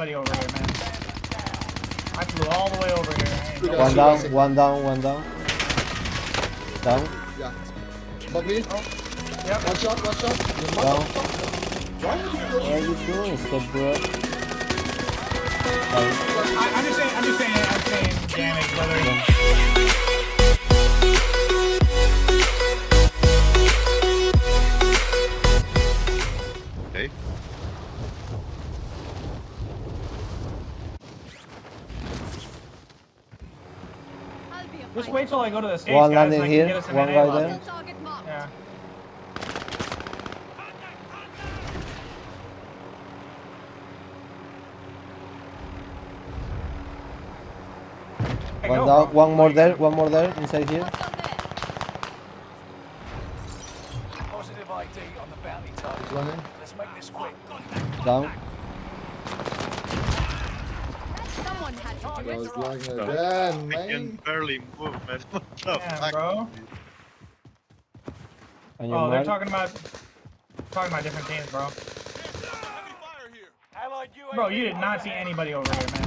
anybody over here, man. I flew all the way over here. I ain't You no- One down, one down, one down. Down, Yeah. But me. Oh, yep. One shot, one shot. You down. Why would you What are you doing, step bro? Down. I, I'm just saying, I'm just saying, I'm saying damage, brother. Okay. Just fighter. wait till I go to the stage, One guys, landing and here, get us some one NA guy lobby. there. Hostile target marked. Yeah. One down, one more there, one more there, inside here. Positive ID on the bounty target. Let's make this quick. Down. Someone had to I do it. was lagging again, I man. can barely move, man. What the Yeah, fuck? bro. And oh, your Oh, they're talking about talking about different teams, bro. Bro, you did not see anybody over here, man.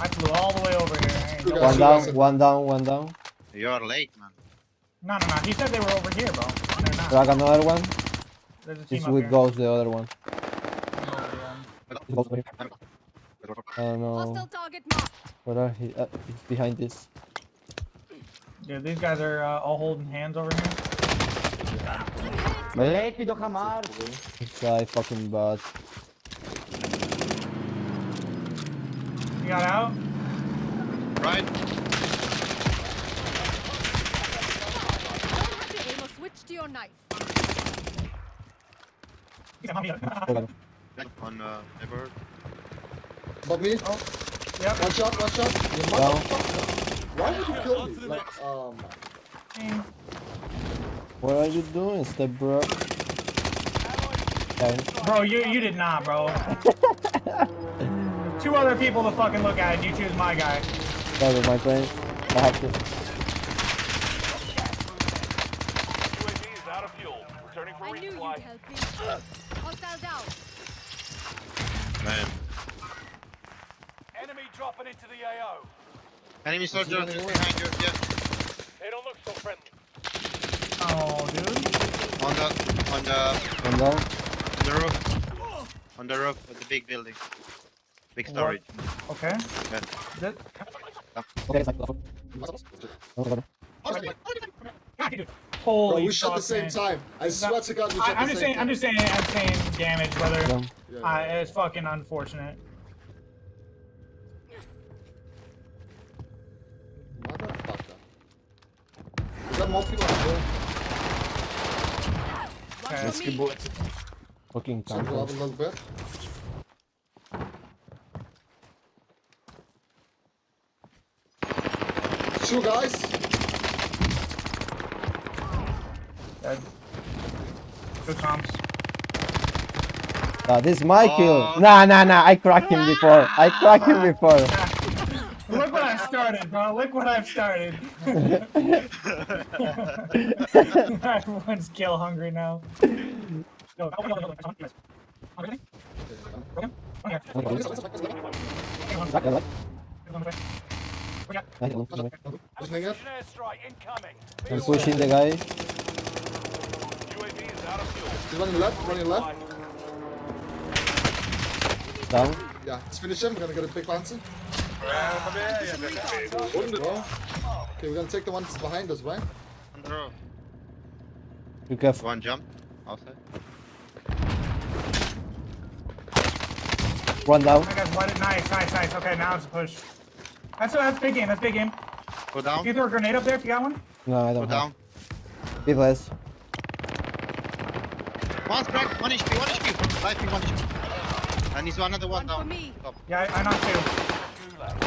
I flew all the way over here. I ain't You no- One down, one down, one down. You're late, man. No, no, no. He said they were over here, bro. They're not. Drag another one. There's a team It's up with here. Ghost, the other one. I don't know. Hostile target marked. Where are he? Uh, he's behind this. Yeah, these guys are uh, all holding hands over here. This guy fucking bad. You got out? Right? Don't have to aim or switch to your knife. On uh, neighborhood. But me. Oh, yep. One shot, one shot. You Down. motherfucker. Why would you kill me? Like, oh my. Mm. What are you doing, step bro? Down. Bro, you you did not, bro. Two other people to fucking look at, and you choose my guy. Sorry, my friend. I have to. UAV is out of fuel. Returning for I knew you'd resupply. help me. Hostile down. Man. Enemy dropping into the AO. Enemy soldier running just away. behind you. Yeah. They don't look so friendly. Oh, dude. On the on the One down. on the roof. On the roof of the big building. Big storage. Okay. Yeah. This, Okay, it's like. God. holy Bro, we shot fuck, the same man. time. I swear to God, we I, shot I'm the just same saying. I'm time. just saying. I'm saying damage, brother. Down. Yeah, Uh, yeah. it's fucking unfortunate. Is there more people on the hill? Okay. One for me. Fucking So go up camper. a little bit. Two guys. Dead. Good comps. Ah, this is my kill. Oh. Nah, nah, nah. I cracked him before. I cracked him before. Look what I've started, bro. Look what I've started. Everyone's kill hungry now. I'm pushing the guy. UAV is out of fuel. He's running left, running left. Down. Yeah, let's finish him. We're gonna get a big bouncer. Some recon. Bro. Okay, we're gonna take the ones behind us, right? On the roof. Be careful. One jump. Outside. One down. I got one. Nice, nice, nice. Okay, now it's a push. That's that's big game. That's big game. Go down. Can you throw a grenade up there if you got one? No, I don't have. down. Be less. One crack. One HP. One HP. Lighting one HP. And he's another one One for down. me. Yeah, I, I knocked two. Gulag.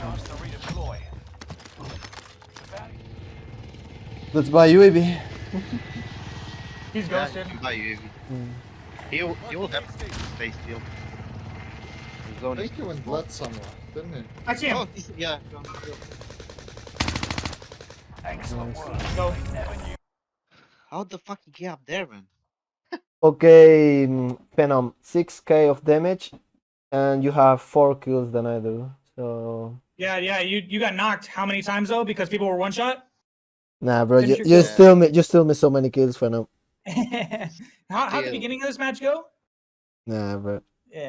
Chance to redeploy. Let's buy UAV. He's Yeah, ghosted. you can buy UAV. Hmm. He will, he will have to stay still. The zone I think he went blood somewhere, didn't he? I see him. Oh, yeah. go, go. Excellent work. Go. How the fuck he get up there, man? Okay, mm, Phenom, 6k of damage, and you have four kills than I do. So Yeah, yeah. You you got knocked how many times though? Because people were one shot. nah, bro, you, Finish your you kill. still mi- you still miss so many kills, Phenom. how how'd the beginning of this match go? Nah, bro. Yeah,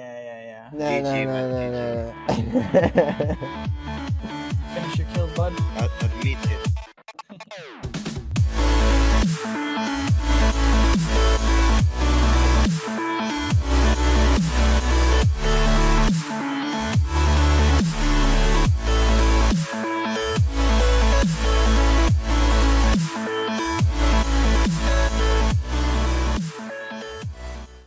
yeah, yeah, yeah. Nah, nah, GG, nah, man, nah, nah. Finish your kills, bud.